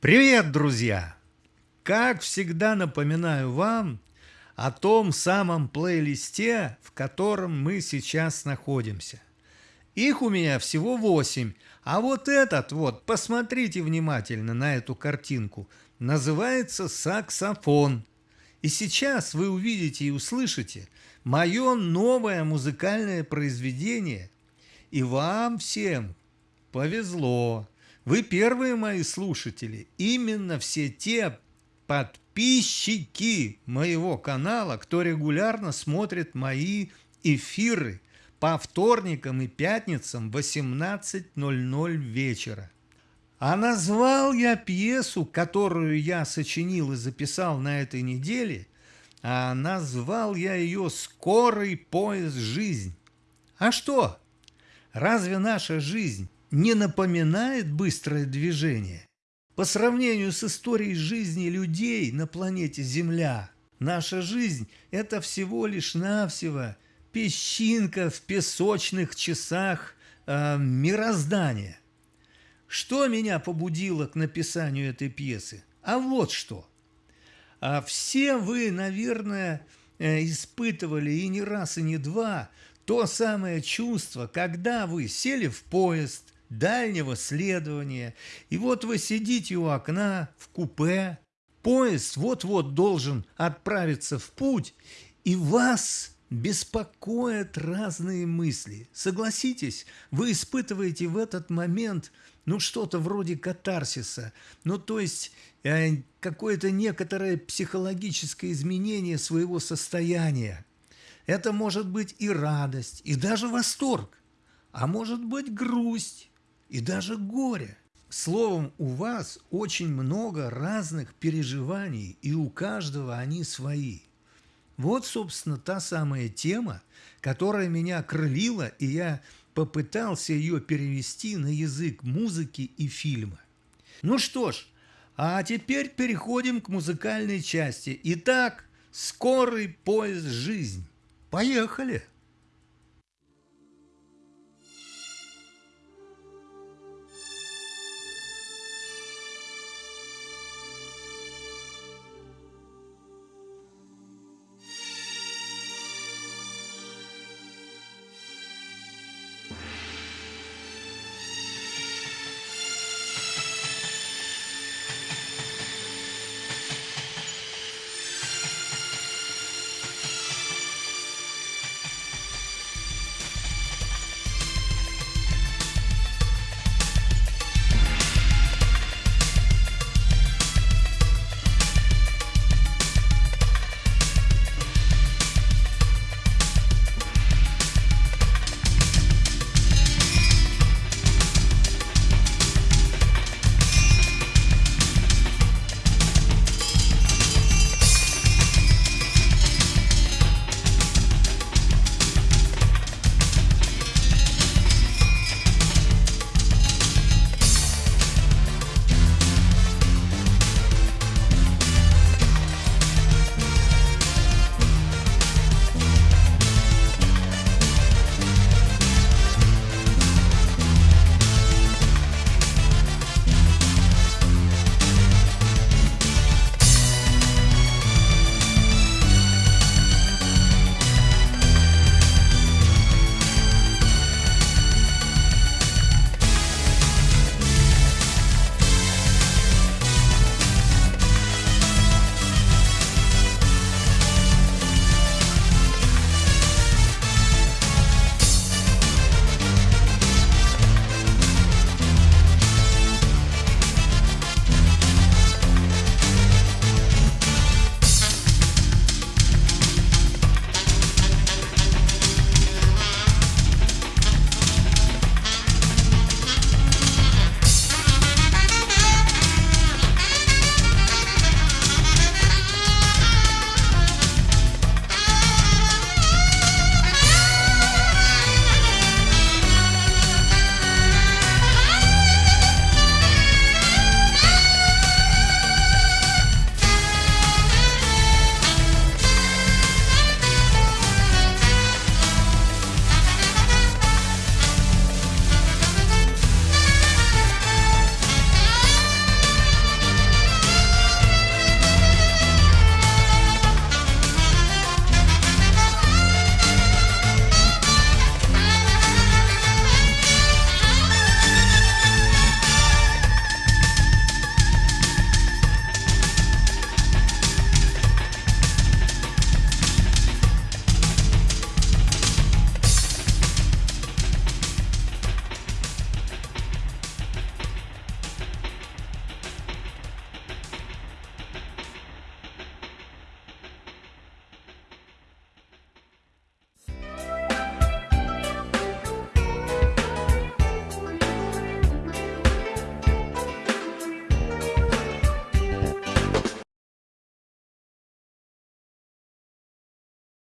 Привет, друзья! Как всегда напоминаю вам о том самом плейлисте, в котором мы сейчас находимся. Их у меня всего 8, а вот этот вот, посмотрите внимательно на эту картинку, называется саксофон. И сейчас вы увидите и услышите мое новое музыкальное произведение. И вам всем повезло. Вы первые мои слушатели, именно все те подписчики моего канала, кто регулярно смотрит мои эфиры по вторникам и пятницам в 18.00 вечера. А назвал я пьесу, которую я сочинил и записал на этой неделе, а назвал я ее «Скорый поезд жизнь». А что? Разве наша жизнь не напоминает быстрое движение. По сравнению с историей жизни людей на планете Земля, наша жизнь – это всего лишь навсего песчинка в песочных часах э, мироздания. Что меня побудило к написанию этой пьесы? А вот что. А все вы, наверное, э, испытывали и не раз, и не два то самое чувство, когда вы сели в поезд – дальнего следования. И вот вы сидите у окна в купе, поезд вот-вот должен отправиться в путь, и вас беспокоят разные мысли. Согласитесь, вы испытываете в этот момент ну что-то вроде катарсиса, ну то есть э, какое-то некоторое психологическое изменение своего состояния. Это может быть и радость, и даже восторг, а может быть грусть, и даже горе. Словом, у вас очень много разных переживаний, и у каждого они свои. Вот, собственно, та самая тема, которая меня крылила, и я попытался ее перевести на язык музыки и фильма. Ну что ж, а теперь переходим к музыкальной части. Итак, скорый поезд «Жизнь». Поехали!